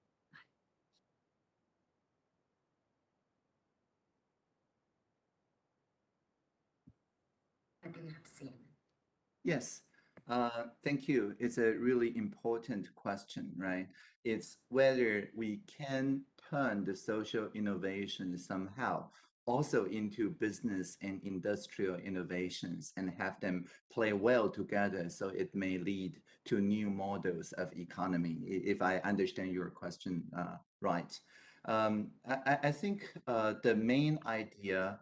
Yes, uh, thank you. It's a really important question, right? It's whether we can turn the social innovation somehow also into business and industrial innovations and have them play well together so it may lead to new models of economy, if I understand your question uh, right. Um, I, I, think uh, the main idea,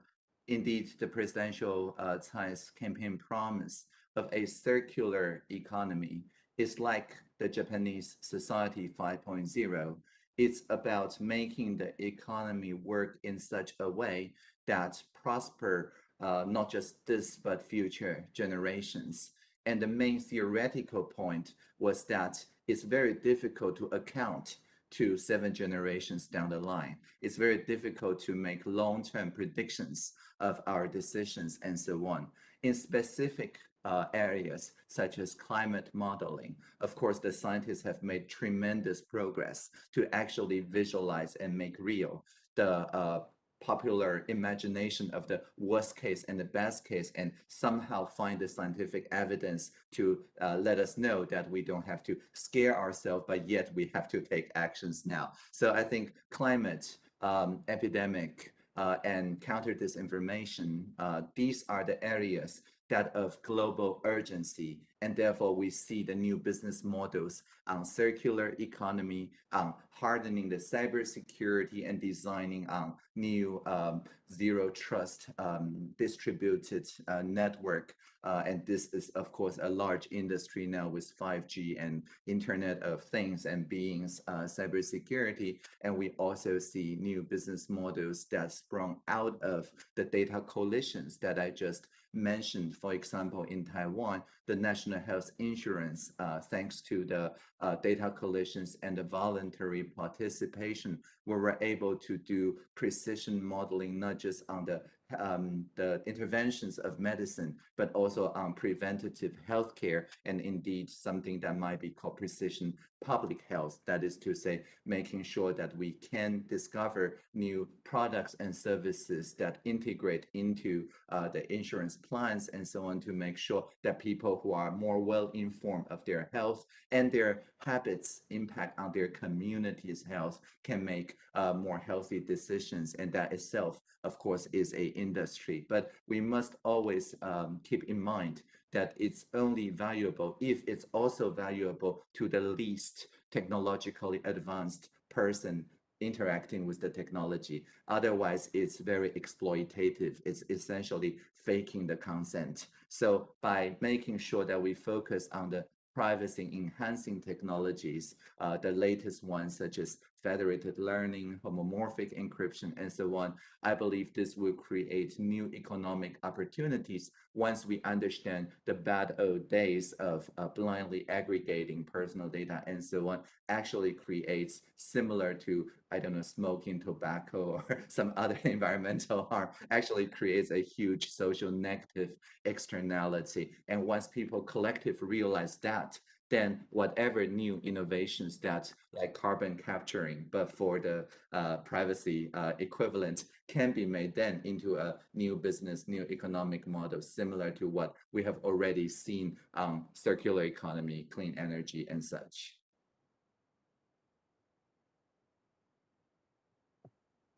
indeed, the presidential uh, Tsai's campaign promise of a circular economy is like the Japanese Society 5.0. It's about making the economy work in such a way that prosper uh, not just this, but future generations. And the main theoretical point was that it's very difficult to account to seven generations down the line. It's very difficult to make long-term predictions of our decisions and so on. In specific uh, areas such as climate modeling. Of course, the scientists have made tremendous progress to actually visualize and make real the uh, popular imagination of the worst case and the best case and somehow find the scientific evidence to uh, let us know that we don't have to scare ourselves, but yet we have to take actions now. So I think climate, um, epidemic, uh, and counter disinformation, uh, these are the areas that of global urgency. And therefore, we see the new business models on circular economy, on hardening the cybersecurity and designing on new um, zero trust um, distributed uh, network. Uh, and this is, of course, a large industry now with 5G and Internet of Things and Beings uh, cybersecurity. And we also see new business models that sprung out of the data coalitions that I just mentioned, for example, in Taiwan, the national health insurance, uh, thanks to the uh, data coalitions and the voluntary participation, we were able to do precision modeling, not just on the um, the interventions of medicine, but also on preventative healthcare, and indeed something that might be called precision public health. That is to say, making sure that we can discover new products and services that integrate into uh, the insurance plans and so on to make sure that people who are more well informed of their health and their habits impact on their community's health can make uh, more healthy decisions. And that itself, of course, is a industry. But we must always um, keep in mind that it's only valuable if it's also valuable to the least technologically advanced person interacting with the technology. Otherwise, it's very exploitative. It's essentially faking the consent. So by making sure that we focus on the privacy enhancing technologies, uh, the latest ones such as federated learning, homomorphic encryption, and so on. I believe this will create new economic opportunities once we understand the bad old days of uh, blindly aggregating personal data and so on actually creates similar to, I don't know, smoking tobacco or some other environmental harm, actually creates a huge social negative externality. And once people collectively realize that, then whatever new innovations that like carbon capturing, but for the uh, privacy uh, equivalent can be made then into a new business, new economic model, similar to what we have already seen on circular economy, clean energy and such.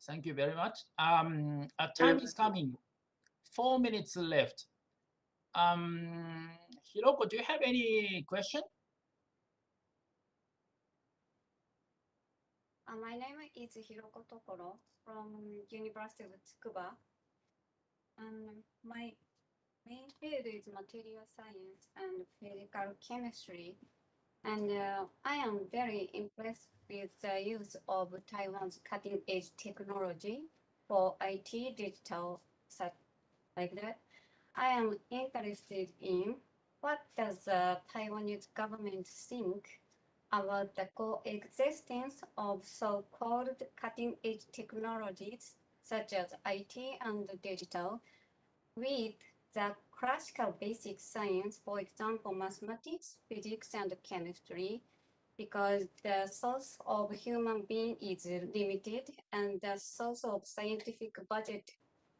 Thank you very much. Um, a time is coming. Four minutes left. Um, Hiroko, do you have any question? Uh, my name is Hiroko Tokoro from University of Tsukuba. And my main field is material science and physical chemistry. And uh, I am very impressed with the use of Taiwan's cutting edge technology for IT, digital, such like that. I am interested in what does the Taiwanese government think about the coexistence of so-called cutting-edge technologies such as IT and digital with the classical basic science, for example, mathematics, physics, and chemistry, because the source of human being is limited and the source of scientific budget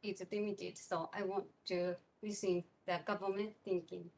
is limited. So I want to listen the government thinking.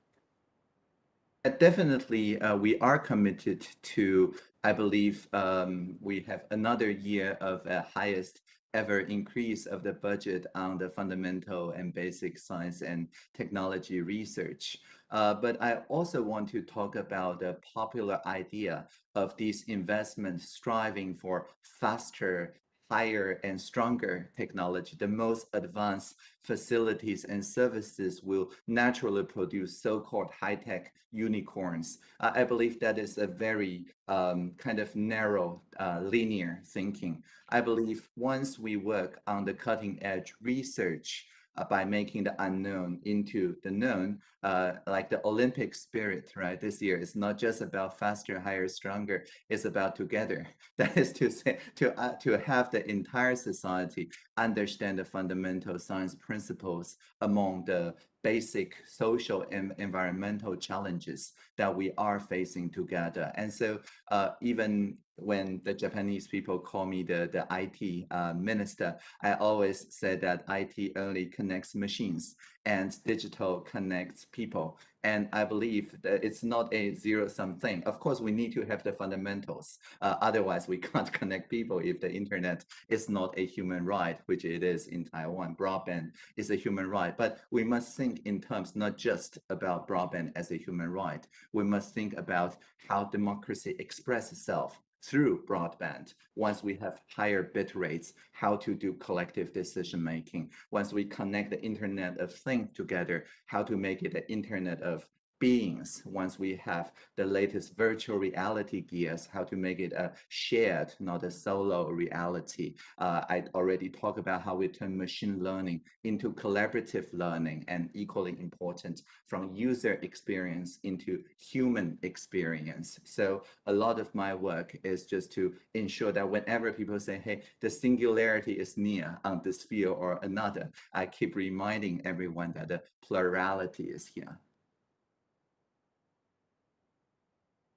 Uh, definitely, uh, we are committed to, I believe um, we have another year of a highest ever increase of the budget on the fundamental and basic science and technology research. Uh, but I also want to talk about the popular idea of these investments striving for faster higher and stronger technology, the most advanced facilities and services will naturally produce so-called high-tech unicorns. Uh, I believe that is a very um, kind of narrow, uh, linear thinking. I believe once we work on the cutting edge research, by making the unknown into the known, uh, like the Olympic spirit, right? This year, it's not just about faster, higher, stronger. It's about together. That is to say, to uh, to have the entire society understand the fundamental science principles among the basic social and environmental challenges that we are facing together. And so uh, even when the Japanese people call me the, the IT uh, minister, I always say that IT only connects machines and digital connects people. And I believe that it's not a zero-sum thing. Of course, we need to have the fundamentals. Uh, otherwise, we can't connect people if the internet is not a human right, which it is in Taiwan. Broadband is a human right. But we must think in terms not just about broadband as a human right. We must think about how democracy expresses itself through broadband. Once we have higher bit rates, how to do collective decision making. Once we connect the Internet of Things together, how to make it the Internet of beings once we have the latest virtual reality gears, how to make it a shared, not a solo reality. Uh, I already talked about how we turn machine learning into collaborative learning and equally important from user experience into human experience. So a lot of my work is just to ensure that whenever people say, hey, the singularity is near on this field or another, I keep reminding everyone that the plurality is here.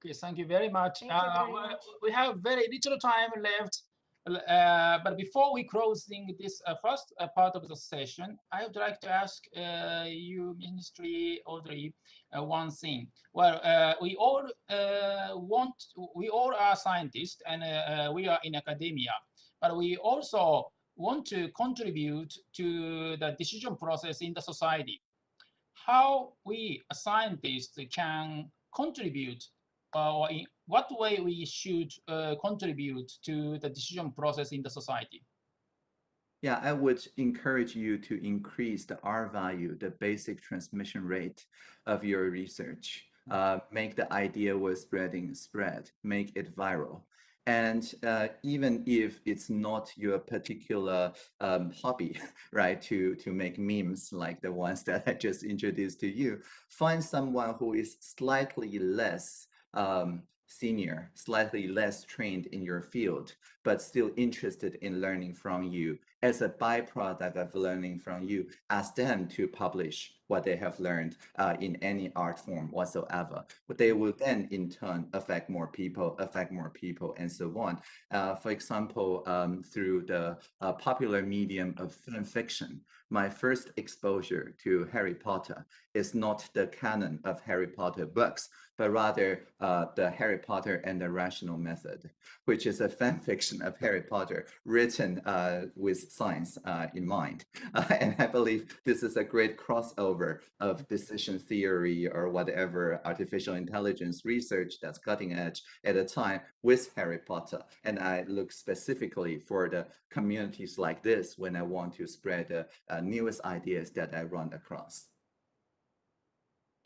Okay, thank you very much. You Uh, very we- much. We have very little time left. Uh, but before we closing this uh, first uh, part of the session, I would like to ask uh, you, Ministry Audrey, uh, one thing. Well, uh, we all uh, want, we all are scientists and we are in academia, but we also want to contribute to the decision process in the society. How we, scientists, can contribute or in what way we should uh, contribute to the decision process in the society? Yeah, I would encourage you to increase the R value, the basic transmission rate of your research. Uh, make the idea worth spreading spread, make it viral. And uh, even if it's not your particular um, hobby, right, to, to make memes like the ones that I just introduced to you, find someone who is slightly less um, senior, slightly less trained in your field, but still interested in learning from you. As a byproduct of learning from you, ask them to publish what they have learned uh, in any art form whatsoever. But they will then in turn affect more people, affect more people, and so on. Uh, for example, um, through the uh, popular medium of film fiction, my first exposure to Harry Potter is not the canon of Harry Potter books, but rather uh, the Harry Potter and the Rational Method, which is a fan fiction of Harry Potter written uh, with science uh, in mind. And I believe this is a great crossover of decision theory or whatever artificial intelligence research that's cutting edge at a time with Harry Potter. And I look specifically for the communities like this when I want to spread the uh, newest ideas that I run across.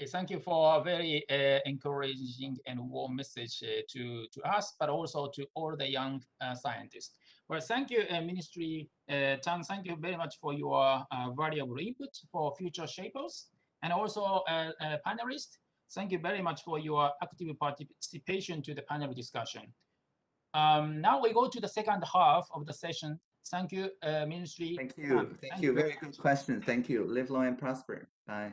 Thank you for a very uh, encouraging and warm message uh, to, to us, but also to all the young uh, scientists. Well, thank you, uh, Ministry uh, Tang. Thank you very much for your uh, valuable input for future shapers and also uh, uh, panelists. Thank you very much for your active participation to the panel discussion. Um, now we go to the second half of the session. Thank you, uh, Ministry. Thank you. Thank you. very Very good question. Thank you. Live long and prosper. Bye.